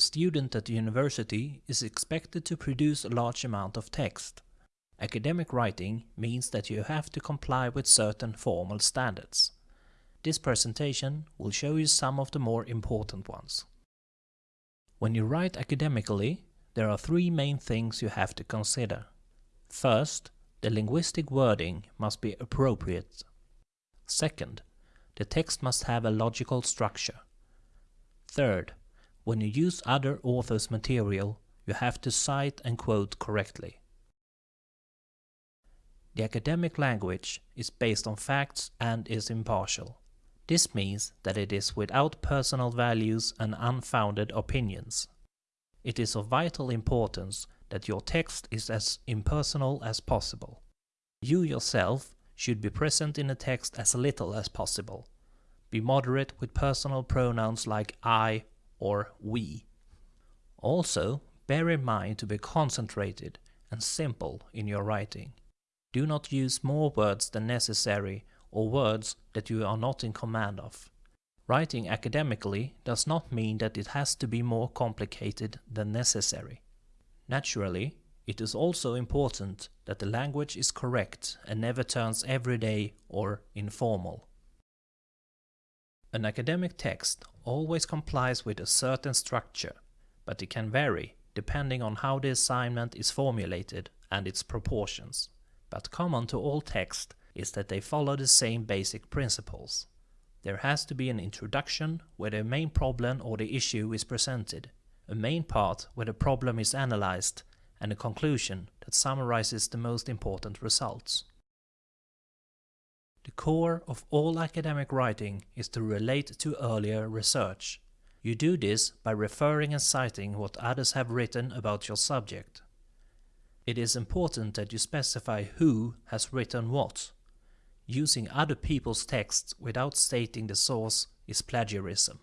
A student at the university is expected to produce a large amount of text. Academic writing means that you have to comply with certain formal standards. This presentation will show you some of the more important ones. When you write academically, there are three main things you have to consider. First, the linguistic wording must be appropriate. Second, the text must have a logical structure. Third, when you use other authors' material, you have to cite and quote correctly. The academic language is based on facts and is impartial. This means that it is without personal values and unfounded opinions. It is of vital importance that your text is as impersonal as possible. You yourself should be present in the text as little as possible. Be moderate with personal pronouns like I or we. Also, bear in mind to be concentrated and simple in your writing. Do not use more words than necessary or words that you are not in command of. Writing academically does not mean that it has to be more complicated than necessary. Naturally, it is also important that the language is correct and never turns everyday or informal. An academic text always complies with a certain structure, but it can vary depending on how the assignment is formulated and its proportions. But common to all texts is that they follow the same basic principles. There has to be an introduction where the main problem or the issue is presented, a main part where the problem is analyzed, and a conclusion that summarizes the most important results. The core of all academic writing is to relate to earlier research. You do this by referring and citing what others have written about your subject. It is important that you specify who has written what, Using other people's texts without stating the source is plagiarism.